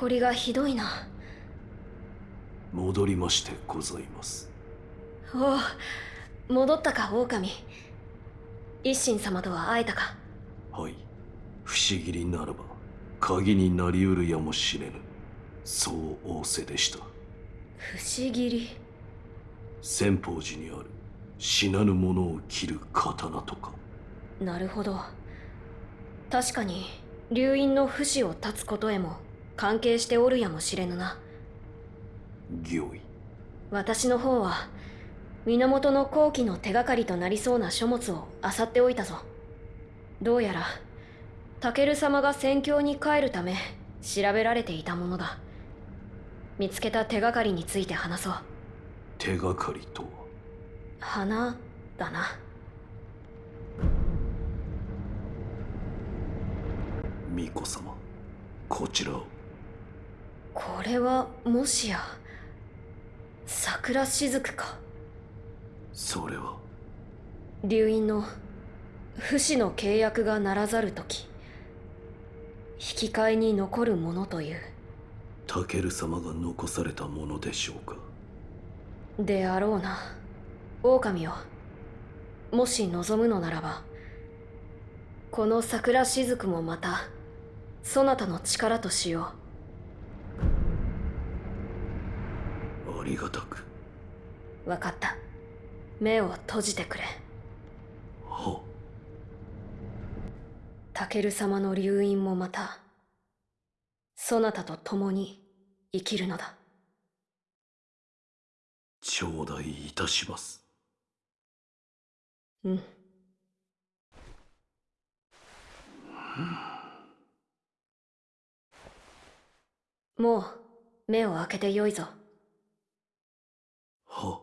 埃がひどいな。戻りましてございます。おお戻ったか狼。一心様とは会えたか。はい。不思議にならば鍵になりうるやもしれぬ。そう仰せでした。不思議。り仙宝寺にある。死なぬ者を切る刀とか。なるほど。確かに流院の不死を断つことへも関係しておるやもしれぬな。御意。私の方は源の後期の手がかりとなりそうな書物を漁っておいたぞ。どうやらタケル様が戦況に帰るため調べられていたものだ。見つけた手がかりについて話そう。手がかりとは？花だな。巫女様こちらをこれはもしや桜雫か？それは？流院の不死の契約がならざる時引き換えに残るものという。タケル様が残されたものでしょうか？であろうな。狼よもし望むのならばこの桜雫もまたそなたの力としよありがたく。う分かった。目を閉じてくれ。はタケル様の流院もまたそなたと共に生きるのだ。頂戴いたします。うん。もう目を開けてよいぞは。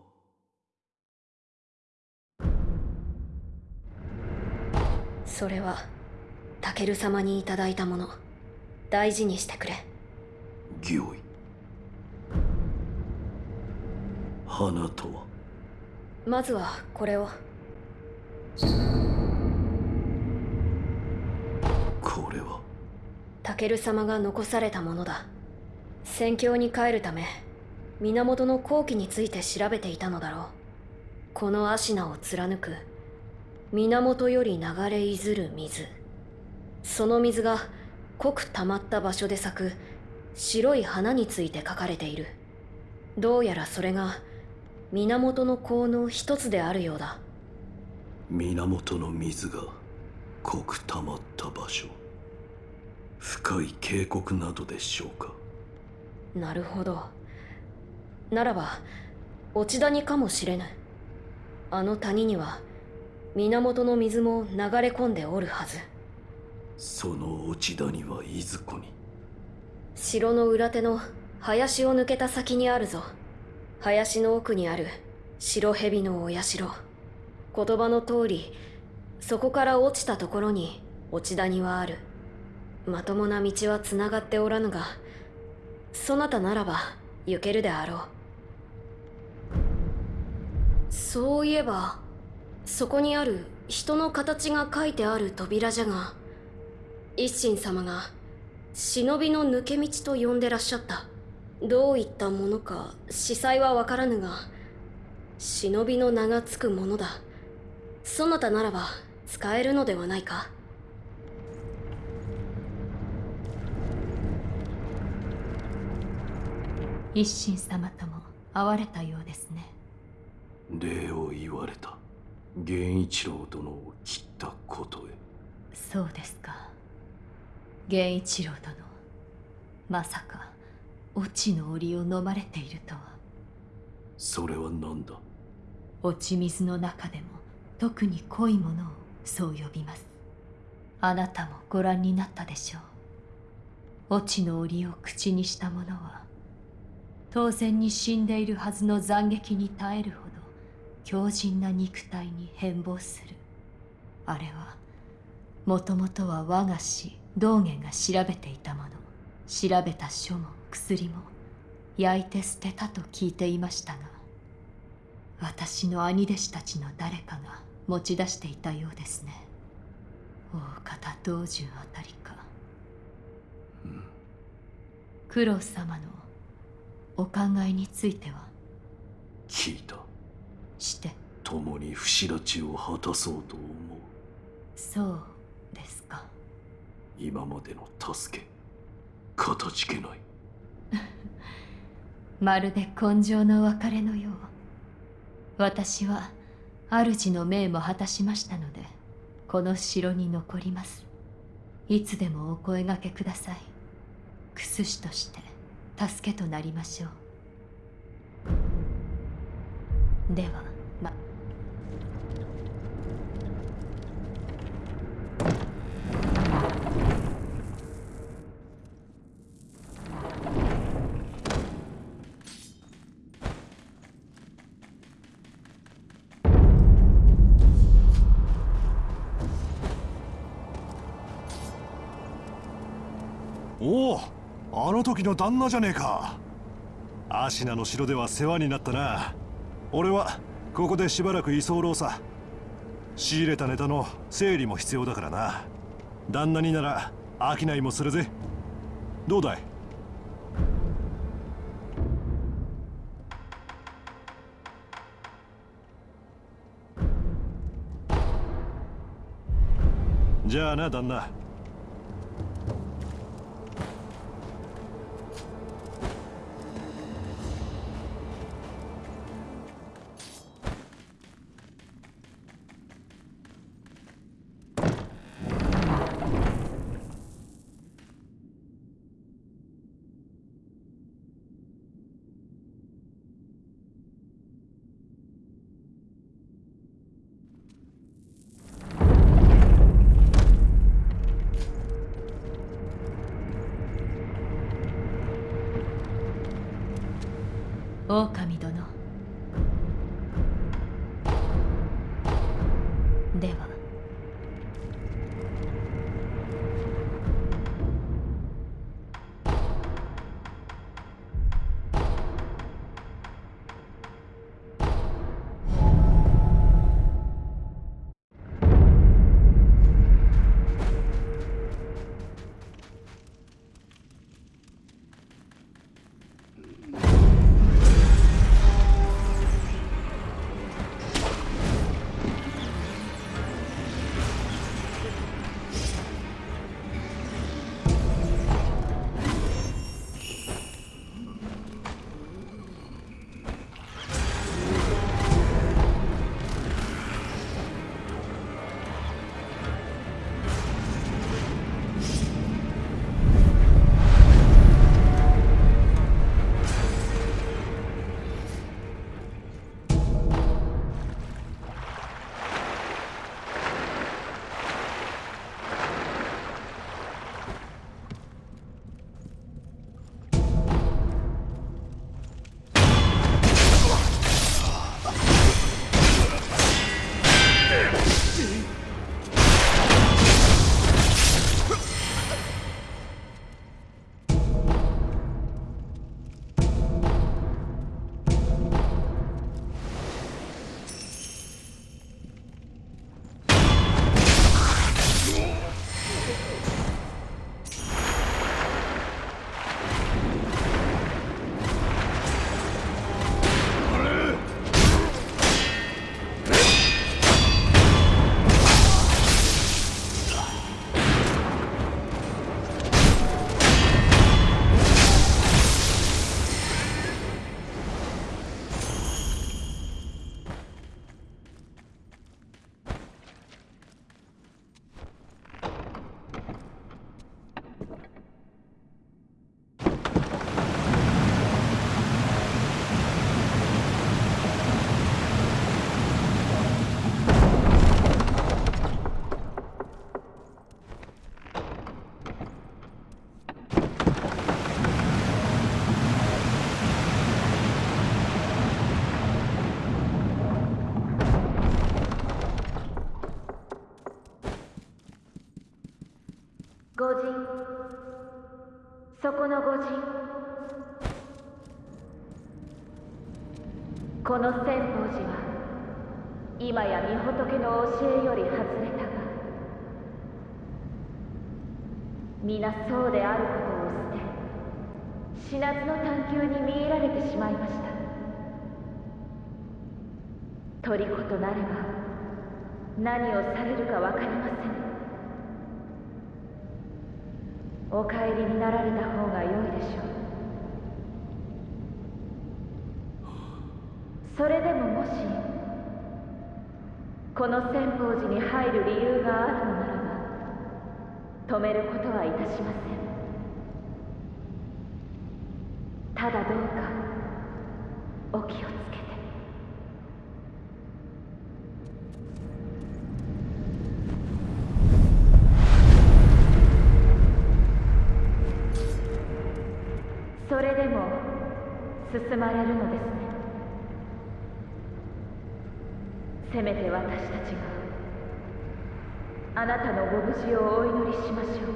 それはタケル様にいただいたもの。大事にしてくれ。御意。花とは？まずはこれを。これは？タケル様が残されたものだ。戦況に帰るため源の後期について調べていたのだろう。この芦名を貫く。源より流れいずる水。その水が濃く溜まった場所で咲く。白い花について書かれている。どうやらそれが源の効の一つであるようだ。源の水が濃く溜まった場所。深い渓谷などでしょうか。なるほどならば落ち谷かもしれぬあの谷には源の水も流れ込んでおるはず。その落ち谷はいずこに。城の裏手の林を抜けた先にあるぞ。林の奥にある白蛇のお社。言葉の通りそこから落ちたところに落ち谷はある。まともな道はつながっておらぬがそなたならば行けるであろうそういえばそこにある人の形が書いてある扉じゃが一心様が忍びの抜け道と呼んでらっしゃった。どういったものか司祭はわからぬが忍びの名がつくものだ。そなたならば使えるのではないか。一心様とも会われたようですね。礼を言われた。源一郎殿を切ったことへ。そうですか。源一郎殿。まさか落ちの檻を飲まれているとは。それは何だ？落ち水の中でも特に濃いものをそう呼びます。あなたもご覧になったでしょう。落ちの檻を口にした者は当然に死んでいるはずの斬撃に耐えるほど強靭な肉体に変貌する。あれはもともとは我が師道元が調べていたもの。調べた書も薬も焼いて捨てたと聞いていましたが私の兄弟子たちの誰かが持ち出していたようですね。大方道順あたりか。九郎様のお考えについては？聞いたして。共に不死立ちを果たそうと思う。そうですか。今までの助けかたじけない。まるで根性の別れのよう。私は主の命も果たしましたのでこの城に残ります。いつでもお声がけください。クスシとして助けとなりましょうではまおおあの時の旦那じゃねえか。アシナの城では世話になったな。俺はここでしばらく居候さ。仕入れたネタの整理も必要だからな。旦那になら商いもするぜ。どうだい？じゃあな旦那。そこの御人この千宝寺は今や御仏の教えより外れたが皆そうであることを捨て死なずの探求に見入られてしまいました。虜となれば何をされるか分かりません。お帰りになられた方が良いでしょう。それでももしこの千宝寺に入る理由があるのならば止めることはいたしません。ただどうかお気をつけてそれでも進まれるのですねせめて私たちがあなたのご無事をお祈りしましょう。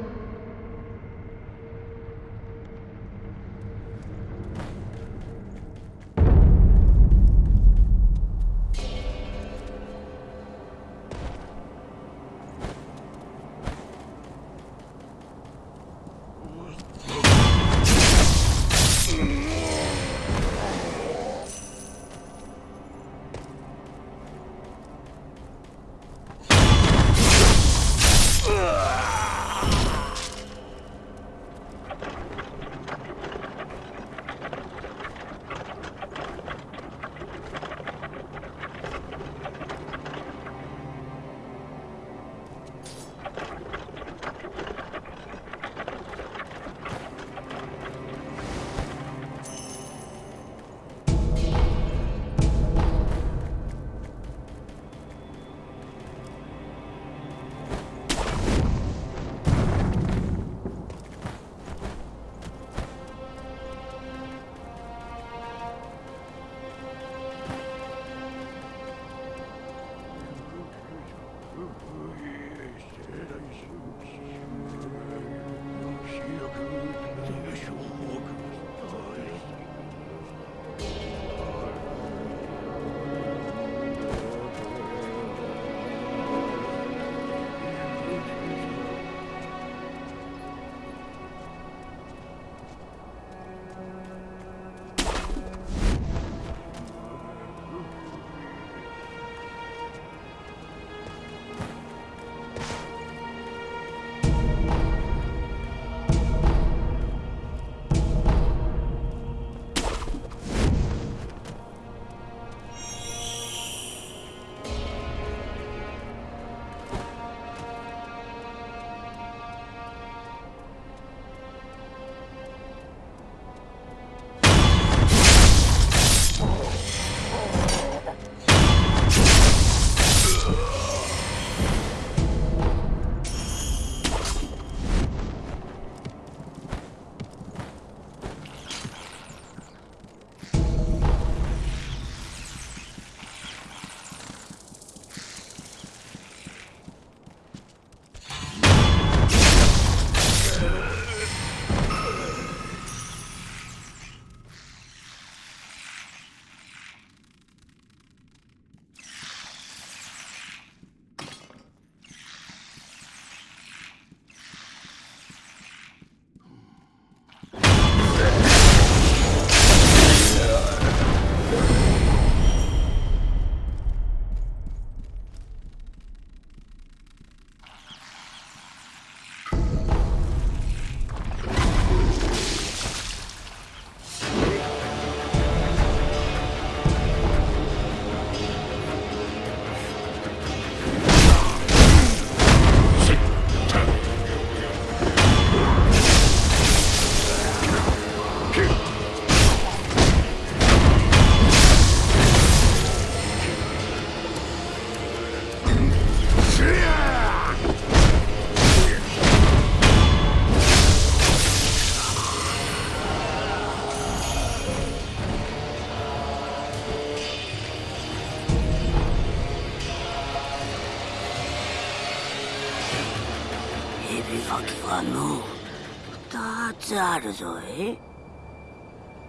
つあるぞい。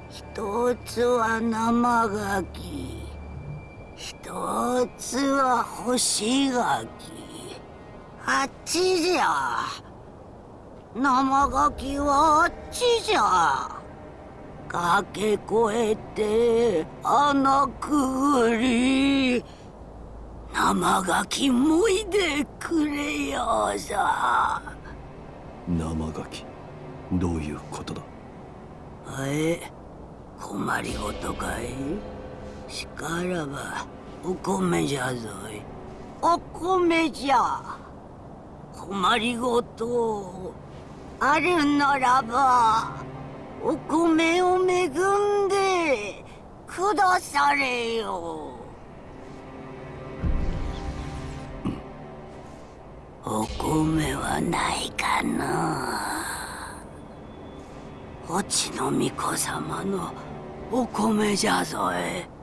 一つは生ガキ。一つは干しガキ。あっちじゃ。生ガキはあっちじゃ。駆け越えて穴くぐり。生ガキもいでくれよさ生ガキ。どういうことだ？え困りごとかい？しからばお米じゃぞい。お米じゃ。困りごとあるならばお米を恵んでくだされよ。お米はないかなおちの巫女様のお米じゃぞえ。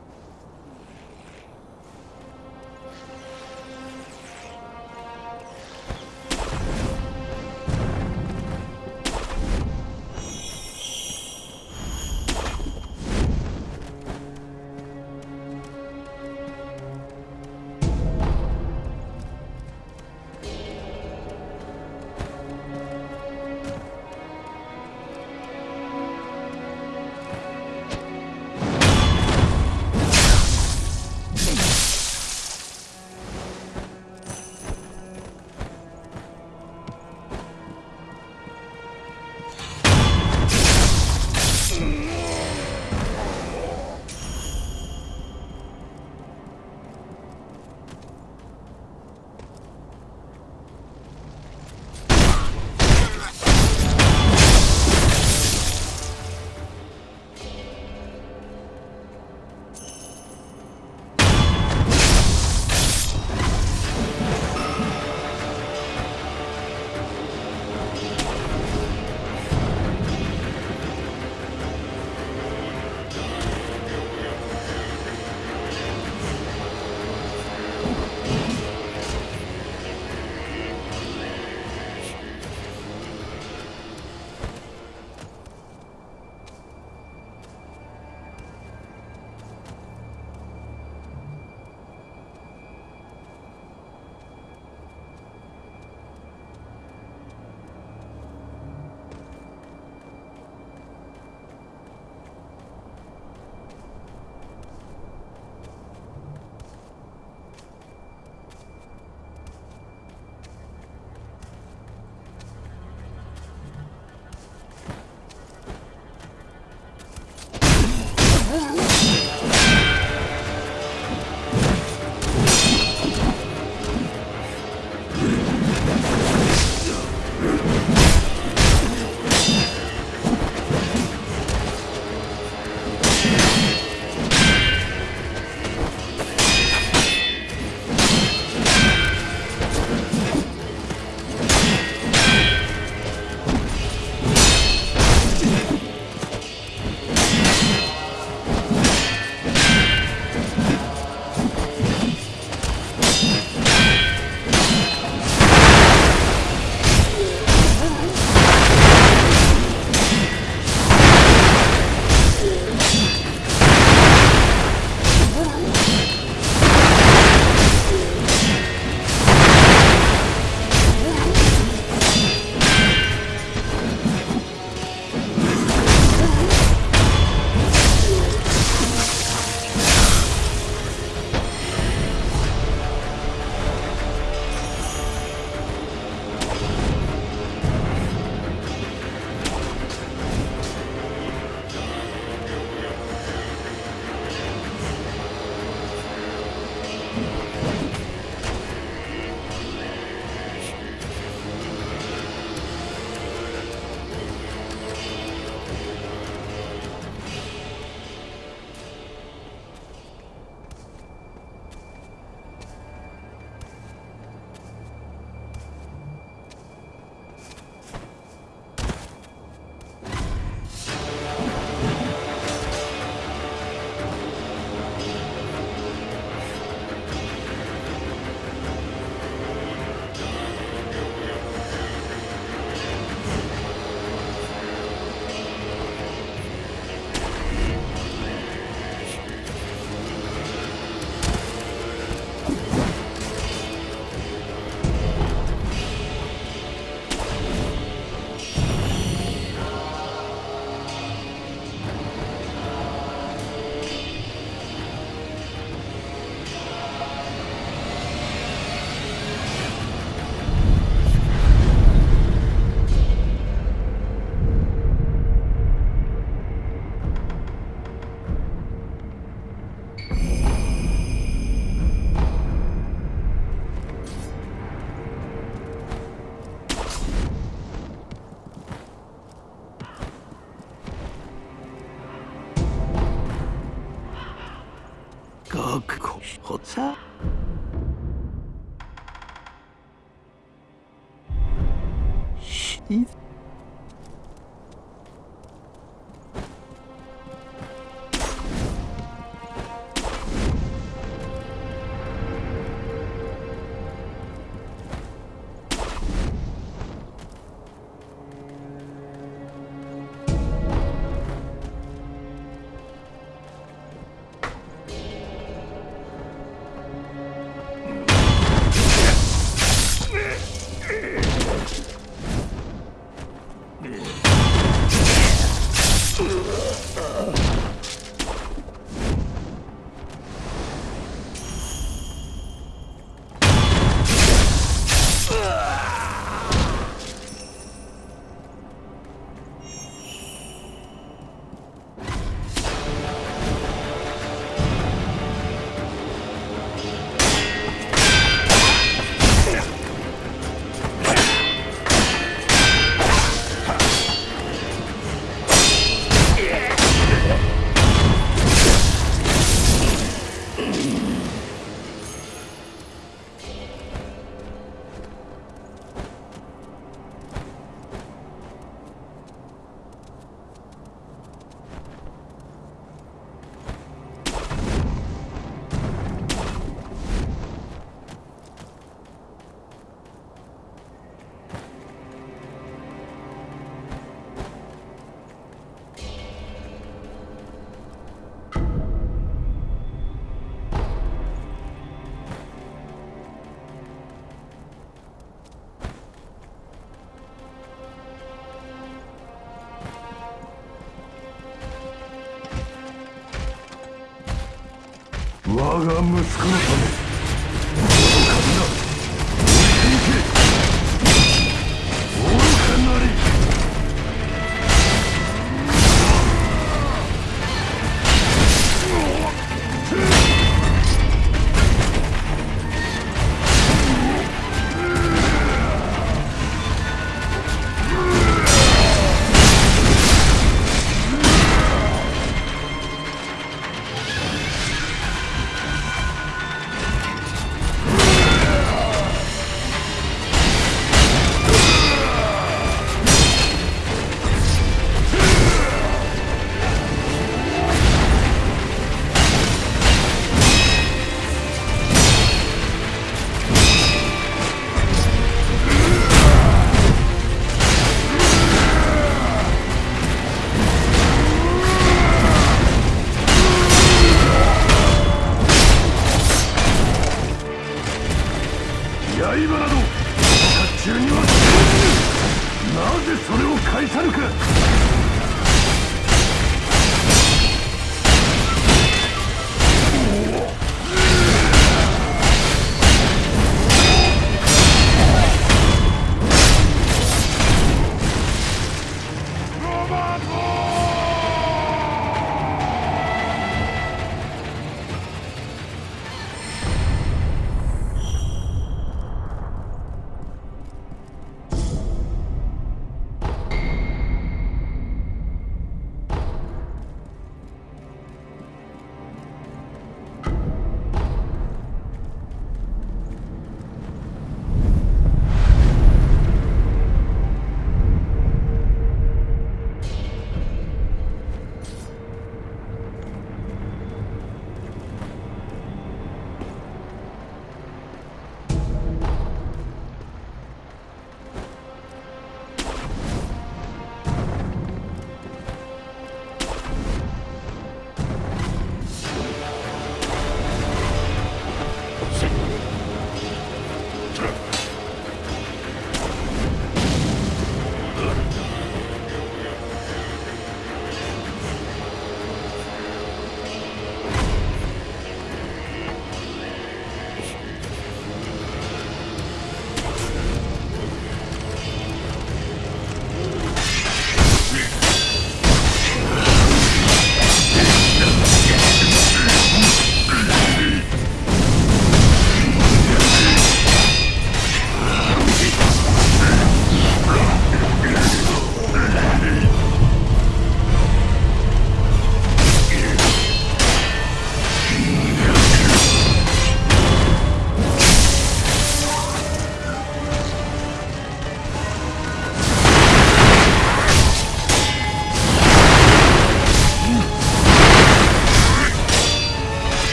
我が息子のため。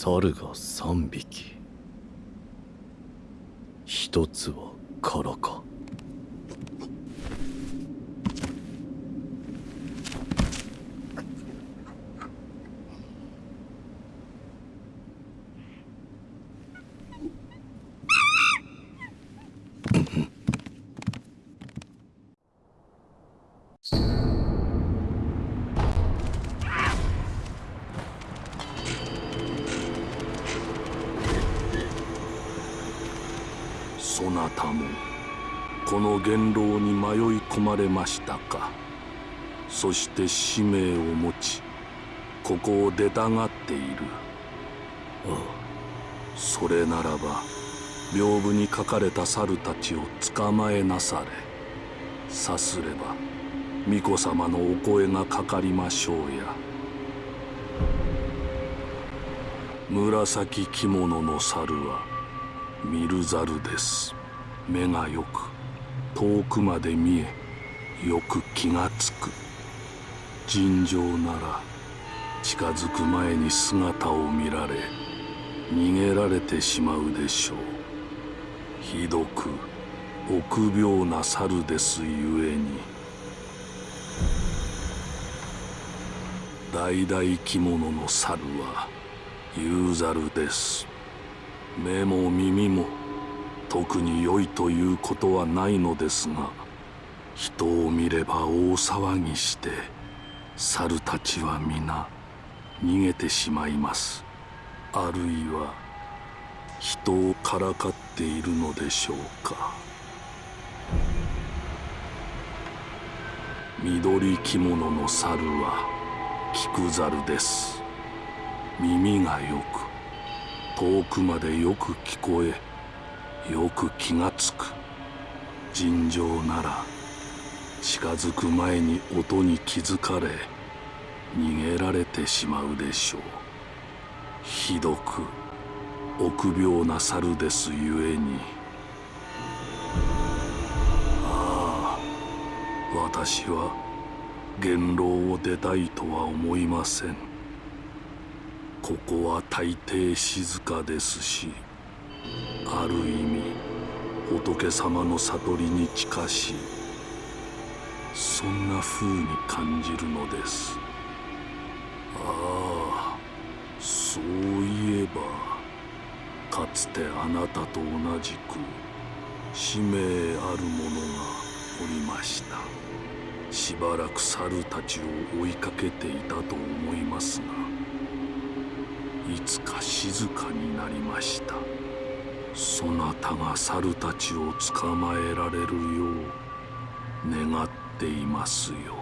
猿が3匹。一つは空かの元老に迷い込まれましたか。そして使命を持ちここを出たがっている。ああ。それならば屏風に書かれた猿たちを捕まえなされ。さすれば巫女様のお声がかかりましょうや。紫着物の猿は見る猿です。目がよく遠くまで見えよく気がつく。尋常なら近づく前に姿を見られ逃げられてしまうでしょう。ひどく臆病な猿ですゆえに。橙着物の猿は有猿です。目も耳も特に良いということはないのですが人を見れば大騒ぎして猿たちは皆逃げてしまいます。あるいは人をからかっているのでしょうか。緑着物の猿は菊猿です。耳がよく遠くまでよく聞こえよく気がつく。尋常なら近づく前に音に気づかれ逃げられてしまうでしょう。ひどく臆病な猿ですゆえに。ああ私は元老を出たいとは思いません。ここは大抵静かですしある意味仏様の悟りに近しいそんな風に感じるのです。ああそういえばかつてあなたと同じく使命ある者がおりました。しばらく猿たちを追いかけていたと思いますがいつか静かになりました。そなたが猿たちを捕まえられるよう願っていますよ。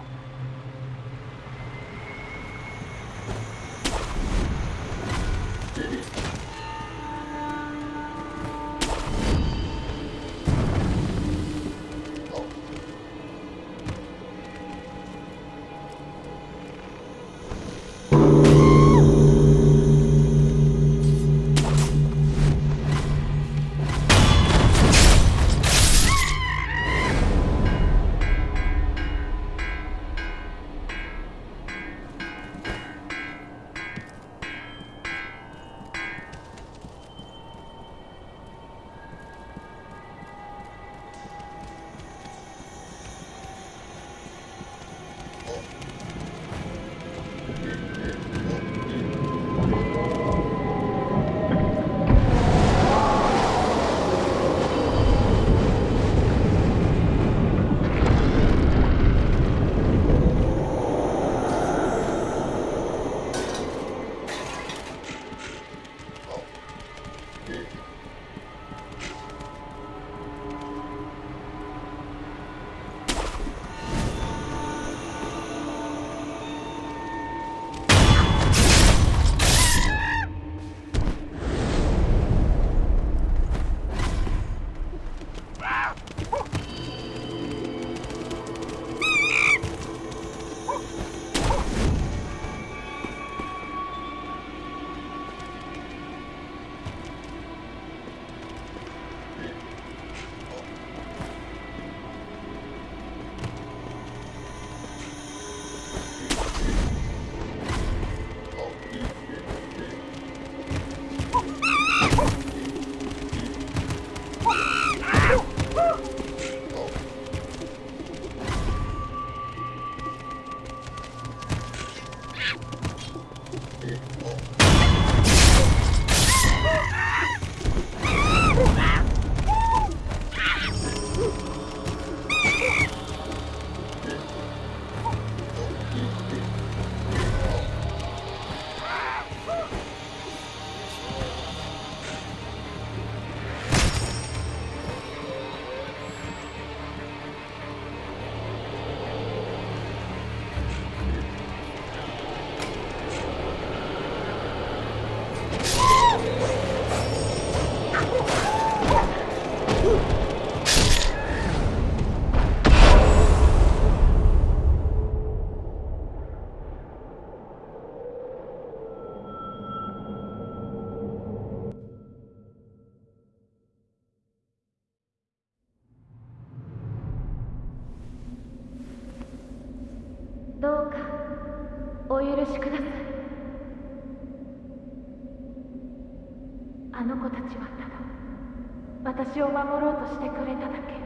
あの子たちはただ私を守ろうとしてくれただけ。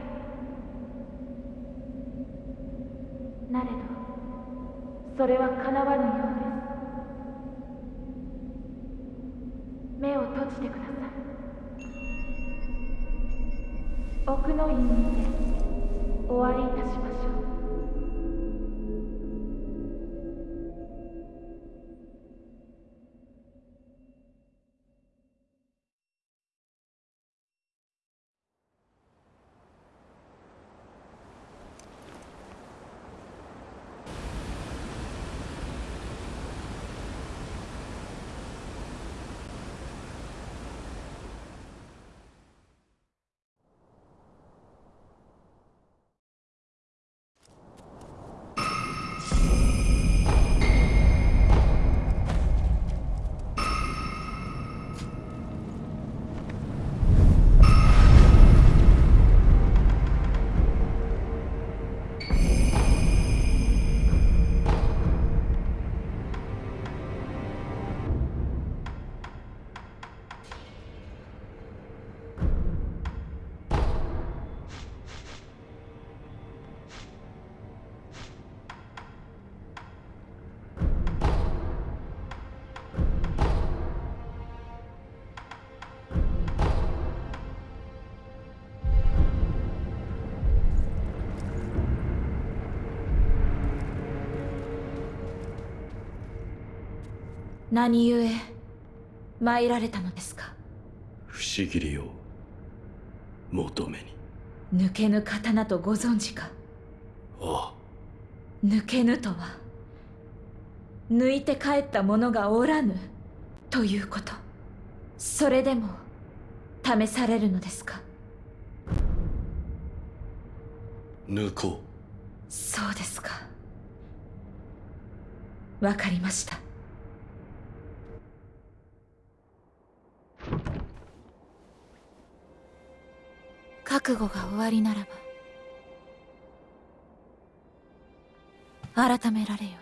なれどそれは叶わぬようです。目を閉じてください。奥の院にてお会いいたしまし何故参られたのですか？不思議りを求めに。抜けぬ刀とご存知か？ああ。抜けぬとは？抜いて帰った者がおらぬ？ということ。それでも試されるのですか？抜こそうですか。わかりました覚悟が終わりならば改められよ。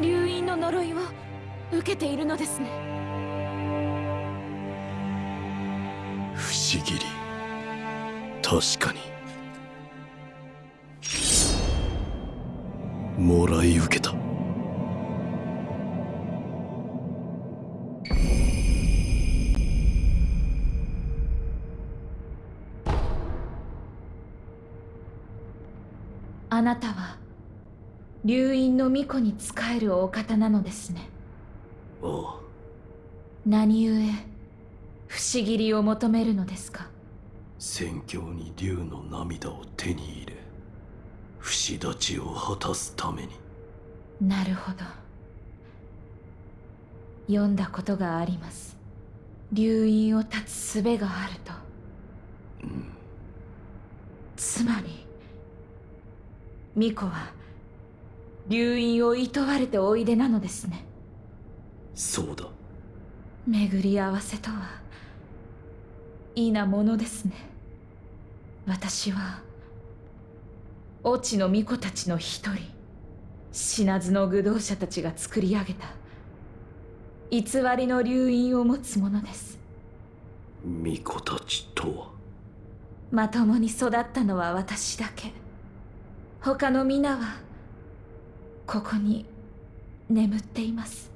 流因の呪いを受けているのですね。不思議。り確かに。もらい受けた。流因の巫女に仕えるお方なのですね。ああ何故不思議りを求めるのですか？戦況に竜の涙を手に入れ不死立ちを果たすために。なるほど。読んだことがあります。流院を断つ術があると。つまり巫女は流院を厭われておいでなのですね。そうだ。巡り合わせとはいいなものですね。私は越智の巫女たちの一人死なずの愚道者たちが作り上げた偽りの流院を持つ者です。巫女たちとは？まともに育ったのは私だけ。他の皆はここに眠っています。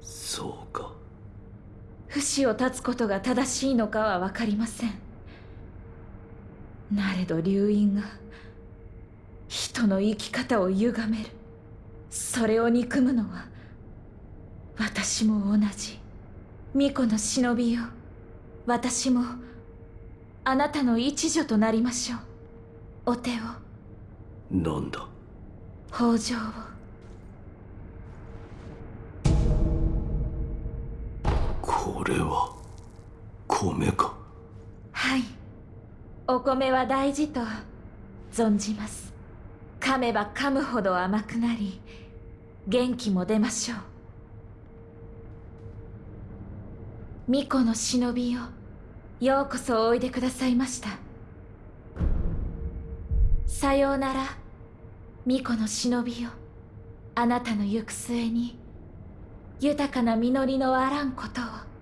そうか。不死を断つことが正しいのかは分かりません。なれど流因が人の生き方を歪める。それを憎むのは私も同じ。巫女の忍びよ。私もあなたの一助となりましょう。お手を。なんだ？北条を。これは米か？はい。お米は大事と存じます。噛めば噛むほど甘くなり元気も出ましょう。巫女の忍びよようこそおいでくださいました。さようなら巫女の忍びよ。あなたの行く末に豊かな実りのあらんことを。